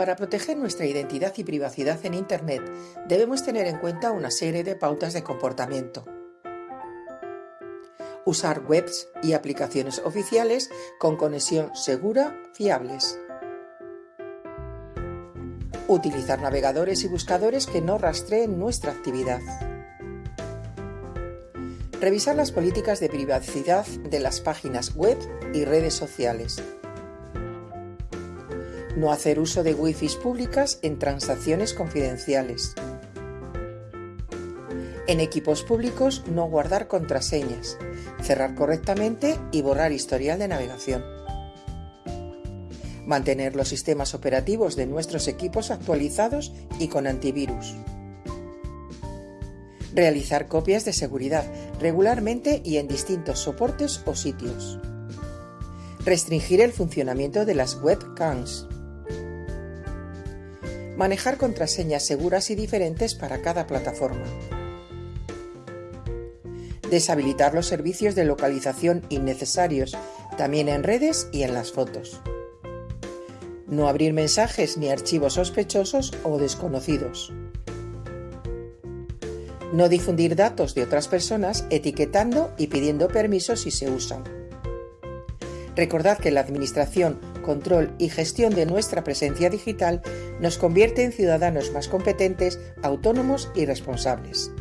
Para proteger nuestra identidad y privacidad en Internet debemos tener en cuenta una serie de pautas de comportamiento. Usar webs y aplicaciones oficiales con conexión segura, fiables. Utilizar navegadores y buscadores que no rastreen nuestra actividad. Revisar las políticas de privacidad de las páginas web y redes sociales. No hacer uso de wifi públicas en transacciones confidenciales. En equipos públicos no guardar contraseñas, cerrar correctamente y borrar historial de navegación. Mantener los sistemas operativos de nuestros equipos actualizados y con antivirus. Realizar copias de seguridad regularmente y en distintos soportes o sitios. Restringir el funcionamiento de las webcams manejar contraseñas seguras y diferentes para cada plataforma. Deshabilitar los servicios de localización innecesarios, también en redes y en las fotos. No abrir mensajes ni archivos sospechosos o desconocidos. No difundir datos de otras personas etiquetando y pidiendo permiso si se usan. Recordad que la Administración control y gestión de nuestra presencia digital nos convierte en ciudadanos más competentes, autónomos y responsables.